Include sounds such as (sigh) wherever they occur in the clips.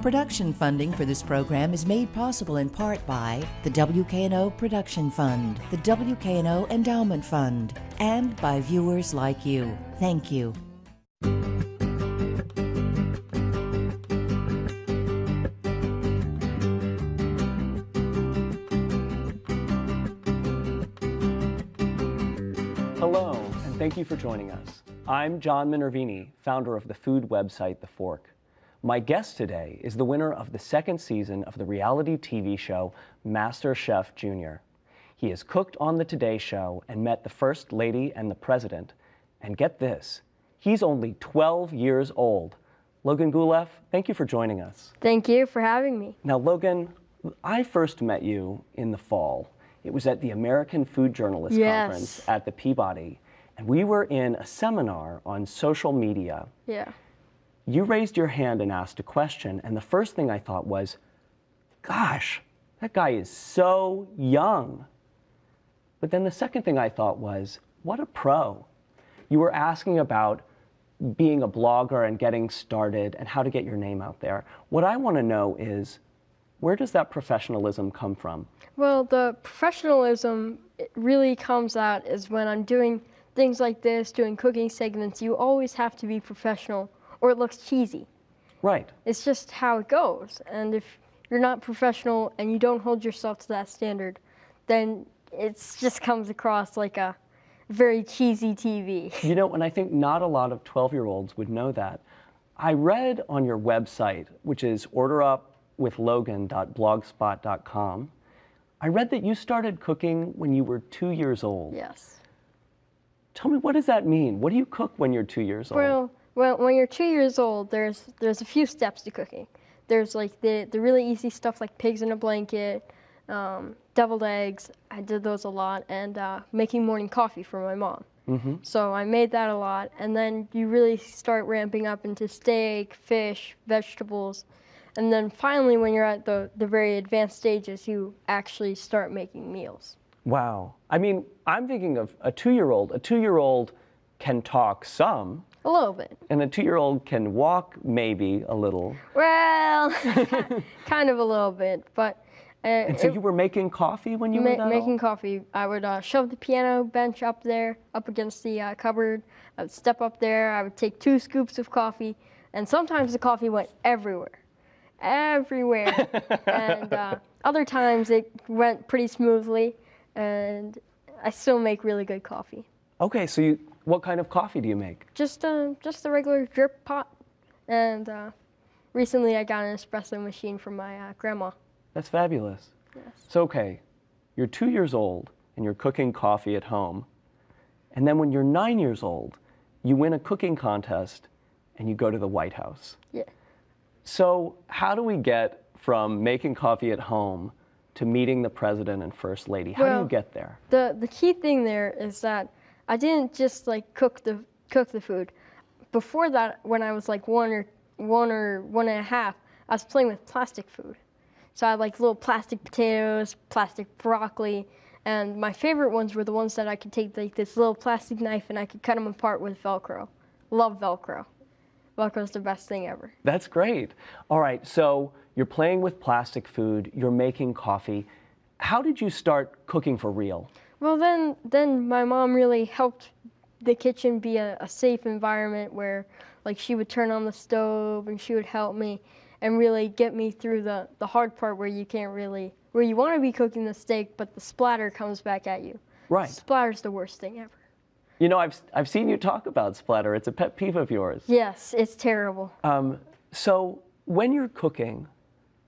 Production funding for this program is made possible in part by the WKNO Production Fund, the WKNO Endowment Fund, and by viewers like you. Thank you. Hello, and thank you for joining us. I'm John Minervini, founder of the food website The Fork. My guest today is the winner of the second season of the reality TV show Master Chef Junior. He has cooked on the Today Show and met the First Lady and the President. And get this, he's only 12 years old. Logan Guleff, thank you for joining us. Thank you for having me. Now, Logan, I first met you in the fall. It was at the American Food Journalists Yes. Conference at the Peabody, and we were in a seminar on social media. Yeah. You raised your hand and asked a question, and the first thing I thought was, gosh, that guy is so young. But then the second thing I thought was, what a pro. You were asking about being a blogger and getting started and how to get your name out there. What I want to know is, where does that professionalism come from? Well, the professionalism really comes out is when I'm doing things like this, doing cooking segments, you always have to be professional or it looks cheesy. Right. It's just how it goes. And if you're not professional and you don't hold yourself to that standard, then it just comes across like a very cheesy TV. You know, and I think not a lot of 12 year olds would know that. I read on your website, which is orderupwithlogan.blogspot.com, I read that you started cooking when you were two years old. Yes. Tell me, what does that mean? What do you cook when you're two years old? Well, well, when you're two years old, there's there's a few steps to cooking. There's like the the really easy stuff like pigs in a blanket, um, deviled eggs. I did those a lot, and uh, making morning coffee for my mom. hmm So I made that a lot, and then you really start ramping up into steak, fish, vegetables, and then finally, when you're at the the very advanced stages, you actually start making meals. Wow. I mean, I'm thinking of a two year old. A two year old can talk some, A little bit. and a two year old can walk maybe a little. Well, (laughs) (laughs) kind of a little bit, but. Uh, And so it- you were making coffee when you Ma- were that making old? coffee, I would uh, shove the piano bench up there, up against the uh, cupboard. I would step up there. I would take two scoops of coffee, and sometimes the coffee went everywhere, everywhere. (laughs) and uh, other times it went pretty smoothly, and I still make really good coffee. Okay, so you, what kind of coffee do you make? Just uh, just the regular drip pot, and uh, recently I got an espresso machine from my uh, grandma. That's fabulous. Yes. So, okay, you're two years old and you're cooking coffee at home. And then when you're nine years old, you win a cooking contest and you go to the White House. Yeah. So, how do we get from making coffee at home to meeting the president and first lady? How do you get there? the the key thing there is that I didn't just like cook the cook the food. Before that, when I was like one or one or one and a half, I was playing with plastic food. So I had like little plastic potatoes, plastic broccoli, and my favorite ones were the ones that I could take like this little plastic knife and I could cut them apart with Velcro. Love Velcro. Velcro's the best thing ever. That's great. All right, so you're playing with plastic food, you're making coffee. How did you start cooking for real? Well, then, then my mom really helped the kitchen be a, a safe environment where, like, she would turn on the stove and she would help me and really get me through the, the hard part where you can't really, where you want to be cooking the steak, but the splatter comes back at you. Right. Splatter's the worst thing ever. You know, I've, I've seen you talk about splatter, it's a pet peeve of yours. Yes, it's terrible. Um, so, when you're cooking,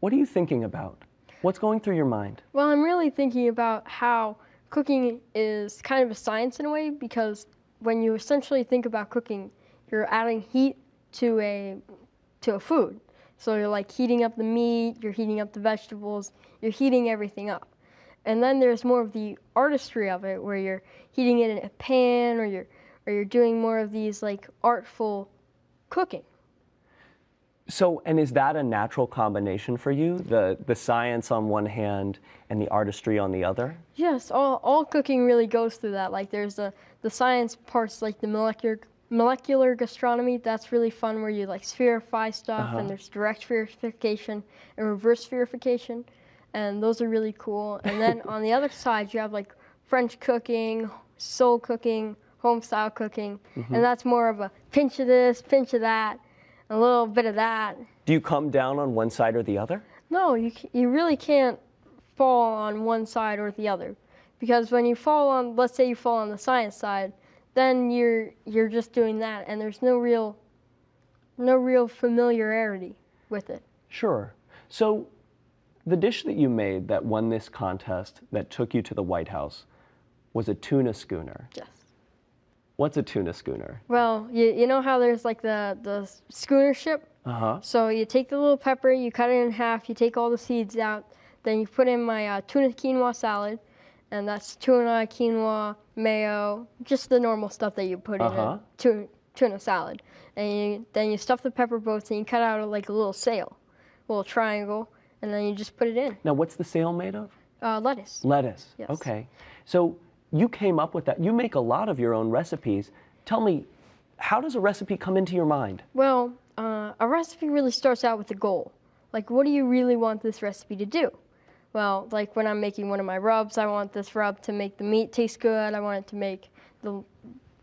what are you thinking about? What's going through your mind? Well, I'm really thinking about how cooking is kind of a science in a way because when you essentially think about cooking, you're adding heat to a to a food. So you're like heating up the meat, you're heating up the vegetables, you're heating everything up. And then there's more of the artistry of it where you're heating it in a pan or you're or you're doing more of these like artful cooking. So, and is that a natural combination for you? The, the science on one hand and the artistry on the other? Yes, all, all cooking really goes through that. Like there's the, the science parts, like the molecular molecular gastronomy. That's really fun, where you like spherify stuff, uh-huh. and there's direct spherification and reverse spherification, and those are really cool. And then (laughs) on the other side, you have like French cooking, soul cooking, home style cooking, mm-hmm. and that's more of a pinch of this, pinch of that, a little bit of that. Do you come down on one side or the other? No, you you really can't fall on one side or the other, because when you fall on, let's say you fall on the science side, then you're you're just doing that, and there's no real no real familiarity with it. Sure. So, the dish that you made that won this contest that took you to the White House was a tuna schooner. Yes. What's a tuna schooner? Well, you, you know how there's like the the schooner ship. Uh huh. So you take the little pepper, you cut it in half, you take all the seeds out, then you put in my uh, tuna quinoa salad, and that's tuna, quinoa, mayo, just the normal stuff that you put Uh-huh. in a tuna, tuna salad. And you, then you stuff the pepper boats and you cut out like a little sail, a little triangle, and then you just put it in. Now, what's the sail made of? Uh, lettuce. Lettuce. Yes. Okay. So, you came up with that. You make a lot of your own recipes. Tell me, how does a recipe come into your mind? Well, uh, a recipe really starts out with a goal. Like, what do you really want this recipe to do? Well, like when I'm making one of my rubs, I want this rub to make the meat taste good. I want it to make the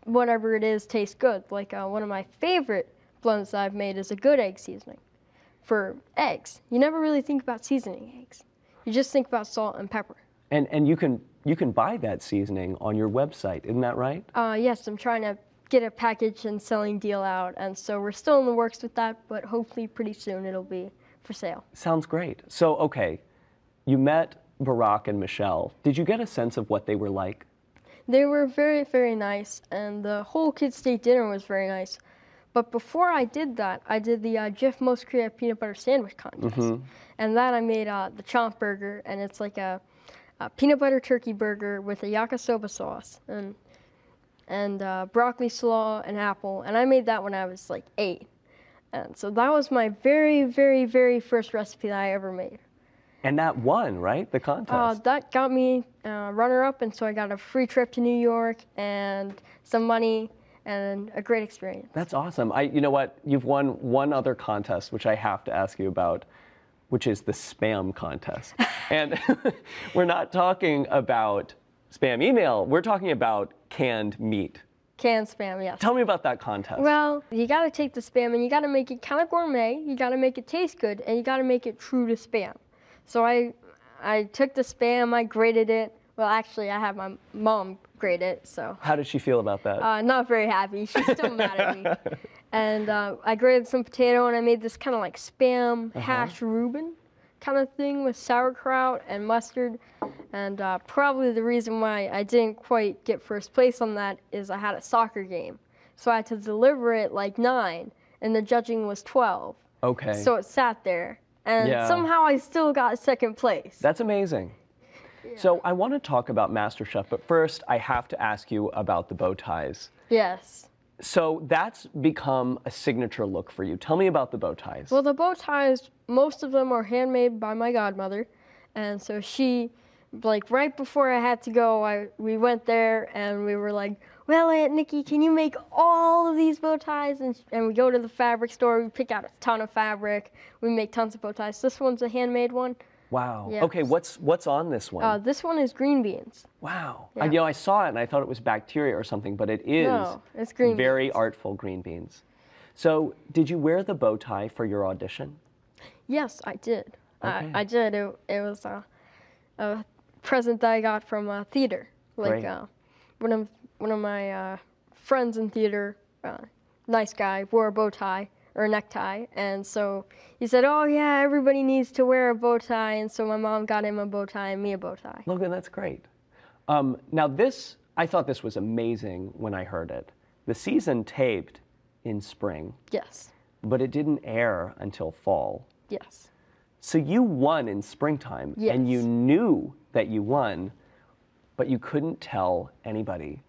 whatever it is taste good. Like uh, one of my favorite blends I've made is a good egg seasoning for eggs. You never really think about seasoning eggs. You just think about salt and pepper. And and you can you can buy that seasoning on your website, isn't that right? Uh, yes, I'm trying to get a package and selling deal out, and so we're still in the works with that, but hopefully pretty soon it'll be for sale. Sounds great. So, okay, you met Barack and Michelle. Did you get a sense of what they were like? They were very, very nice, and the whole Kids State dinner was very nice. But before I did that, I did the uh, Jif Most Creative Peanut Butter Sandwich contest, and that I made uh, the Chomp Burger, and it's like a, a peanut butter turkey burger with a yakisoba sauce and and uh, broccoli slaw and apple, and I made that when I was like eight, and so that was my very, very, very first recipe that I ever made. And that won, right? The contest. Uh, that got me uh, runner up, and so I got a free trip to New York and some money and a great experience. That's awesome. I, you know what? You've won one other contest, which I have to ask you about, which is the spam contest. and (laughs) we're not talking about spam email. We're talking about canned meat. Canned spam, yes. Tell me about that contest. Well, you got to take the spam and you got to make it kind of gourmet. You got to make it taste good, and you got to make it true to spam. So I, I took the spam, I grated it. Well, actually, I had my mom grate it, so How did she feel about that? uh, not very happy. She's still mad at me. (laughs) And uh, I grated some potato and I made this kind of like spam hash Reuben kind of thing with sauerkraut and mustard. And uh, probably the reason why I didn't quite get first place on that is I had a soccer game. So I had to deliver it like nine, and the judging was 12. okay. So it sat there. And Yeah. somehow I still got second place. That's amazing. So I want to talk about MasterChef, but first I have to ask you about the bow ties. yes. So that's become a signature look for you. Tell me about the bow ties. Well, the bow ties, most of them are handmade by my godmother, and so she, like right before I had to go, I we went there and we were like, "Well, Aunt Nikki, can you make all of these bow ties?" And and we go to the fabric store, we pick out a ton of fabric, we make tons of bow ties. This one's a handmade one. Wow. yes. Okay, what's what's on this one? Uh, this one is green beans. wow. yeah. I, you know, I saw it and I thought it was bacteria or something, but it is No, it's green very beans. artful green beans. So, did you wear the bow tie for your audition? Yes, I did. Okay. I, I did. It, it was a, a present that I got from a theater. Like uh, one of one of my uh, friends in theater, uh, nice guy, wore a bow tie or a necktie, and so he said, "Oh yeah, everybody needs to wear a bow tie," and so my mom got him a bow tie and me a bow tie. Logan, that's great. Um, now, this, I thought this was amazing when I heard it. The season taped in spring, Yes, but it didn't air until fall. yes. So you won in springtime, and you knew that you won, but you couldn't tell anybody.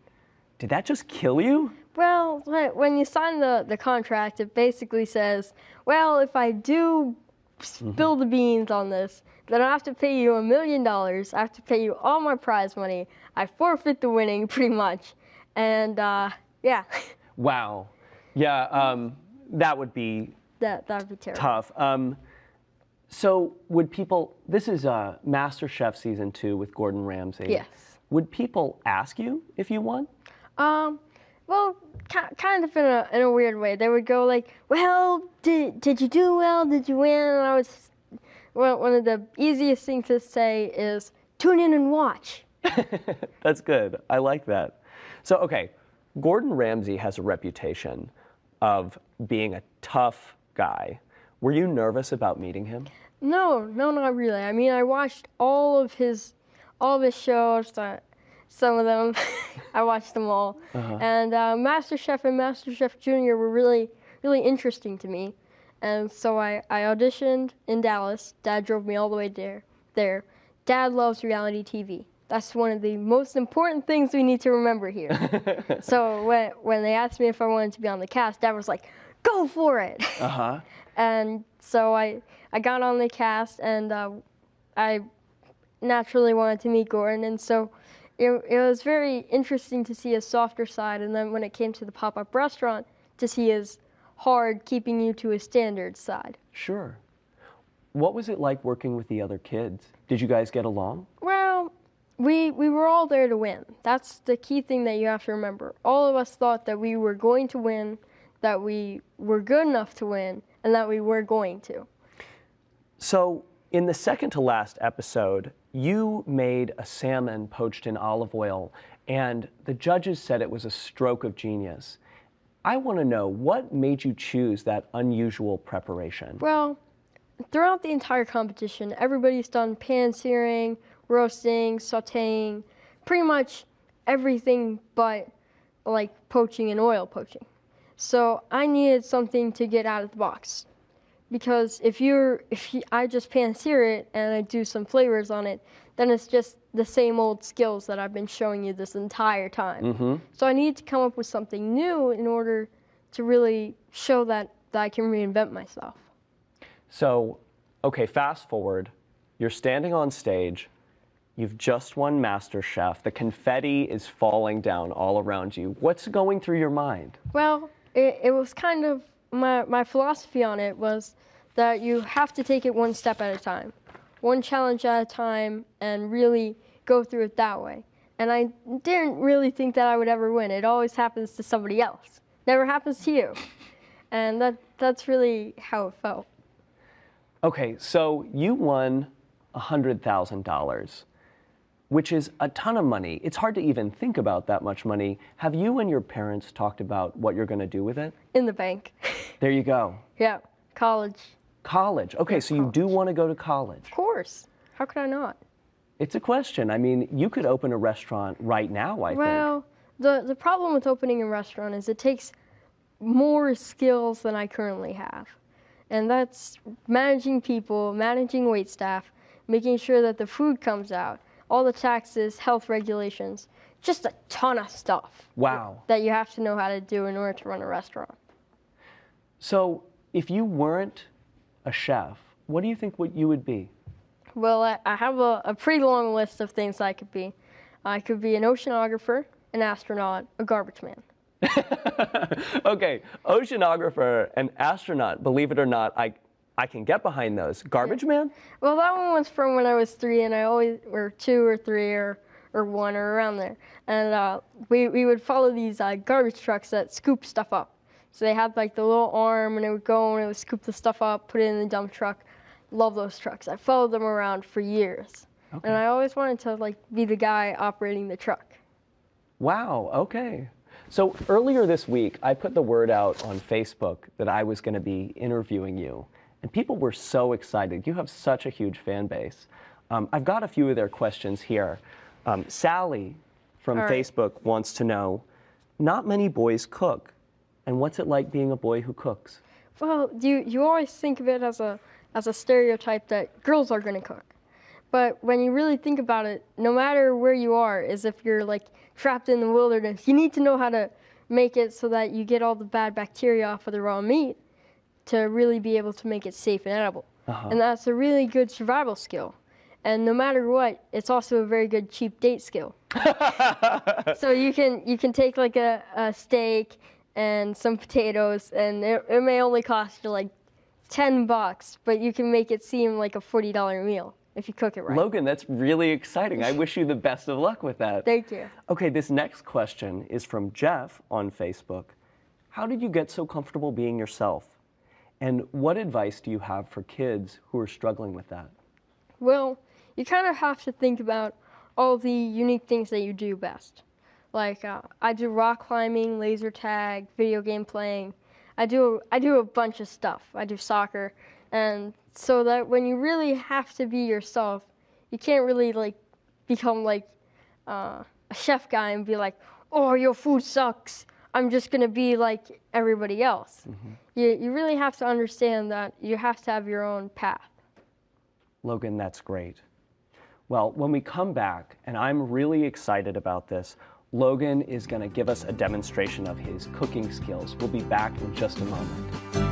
Did that just kill you? Well, when you sign the, the contract, it basically says, well, if I do spill the beans on this, then I have to pay you a million dollars. I have to pay you all my prize money. I forfeit the winning, (laughs) pretty much. And uh, yeah, (laughs) Wow. Yeah, um, that would be That that would be terrible. tough. Um, so, would people? This is uh, Master Chef season two with Gordon Ramsay. Yes. Would people ask you if you won? Um, well, kind of in a in a weird way. They would go like, "Well, did did you do well? Did you win?" And I was, well, one of the easiest things to say is, "Tune in and watch." (laughs) That's good. I like that. So, okay, Gordon Ramsay has a reputation of being a tough guy. Were you nervous about meeting him? No, no, not really. I mean, I watched all of his, all of his shows. Uh, some of them, (laughs) I watched them all. And uh, MasterChef and MasterChef Junior were really, really interesting to me. And so I, I auditioned in Dallas. Dad drove me all the way there. There, Dad loves reality TV. That's one of the most important things we need to remember here. (laughs) so when when they asked me if I wanted to be on the cast, Dad was like, "Go for it." Uh huh. (laughs) and so I I got on the cast and uh, I naturally wanted to meet Gordon and so it, it was very interesting to see his softer side and then when it came to the pop-up restaurant to see his hard keeping you to a standard side. Sure. What was it like working with the other kids? Did you guys get along? Well, we we were all there to win. That's the key thing that you have to remember. All of us thought that we were going to win, that we were good enough to win, and that we were going to. So, in the second to last episode, you made a salmon poached in olive oil, and the judges said it was a stroke of genius. I want to know what made you choose that unusual preparation? Well, throughout the entire competition, everybody's done pan searing, roasting, sauteing, pretty much everything but like poaching and oil poaching. So I needed something to get out of the box. Because if you're if you, I just pan sear it and I do some flavors on it, then it's just the same old skills that I've been showing you this entire time. Mm-hmm. So I needed to come up with something new in order to really show that, that I can reinvent myself. So, okay, fast forward. You're standing on stage. You've just won Master Chef. The confetti is falling down all around you. What's going through your mind? Well, it, it was kind of my, my philosophy on it was that you have to take it one step at a time, one challenge at a time, and really go through it that way. And I didn't really think that I would ever win. It always happens to somebody else. Never happens to you. And that that's really how it felt. Okay, so you won $100,000, which is a ton of money. It's hard to even think about that much money. Have you and your parents talked about what you're going to do with it? In the bank. (laughs) There you go. yeah, college. College. Okay, so you do want to go to college. Of course. How could I not? It's a question. I mean, you could open a restaurant right now, I think. Well, the the problem with opening a restaurant is it takes more skills than I currently have. And that's managing people, managing wait staff, making sure that the food comes out, all the taxes, health regulations, just a ton of stuff Wow. that you have to know how to do in order to run a restaurant. So, if you weren't a chef, what do you think what you would be? Well, I, I have a, a pretty long list of things I could be. I could be an oceanographer, an astronaut, a garbage man. (laughs) okay, oceanographer and astronaut, believe it or not, I, I can get behind those. Garbage man? Well, that one was from when I was three, and I always or two or three or or one or around there, and uh, we we would follow these uh, garbage trucks that scoop stuff up. So they had like the little arm, and it would go and it would scoop the stuff up, put it in the dump truck. Love those trucks. I followed them around for years, and I always wanted to like be the guy operating the truck. Wow, okay. So earlier this week, I put the word out on Facebook that I was going to be interviewing you, and people were so excited. You have such a huge fan base. Um, I've got a few of their questions here. Um, Sally from right. Facebook wants to know not many boys cook, and what's it like being a boy who cooks? Well, you you always think of it as a as a stereotype that girls are going to cook. But when you really think about it, no matter where you are, as if you're like trapped in the wilderness, you need to know how to make it so that you get all the bad bacteria off of the raw meat to really be able to make it safe and edible. Uh-huh. And that's a really good survival skill. And no matter what, it's also a very good cheap date skill. (laughs) so you can you can take like a, a steak and some potatoes, and it, it may only cost you like 10 bucks, but you can make it seem like a $40 meal if you cook it right. Logan, that's really exciting. I (laughs) wish you the best of luck with that. Thank you. Okay, this next question is from Jeff on Facebook. How did you get so comfortable being yourself? And what advice do you have for kids who are struggling with that? Well, you kind of have to think about all the unique things that you do best. Like uh, I do rock climbing, laser tag, video game playing. I do I do a bunch of stuff. I do soccer, and so that when you really have to be yourself, you can't really like become like uh, a chef guy and be like, "Oh, your food sucks. I'm just gonna be like everybody else." Mm-hmm. You you really have to understand that you have to have your own path. Logan, that's great. Well, when we come back, and I'm really excited about this, Logan is going to give us a demonstration of his cooking skills. We'll be back in just a moment.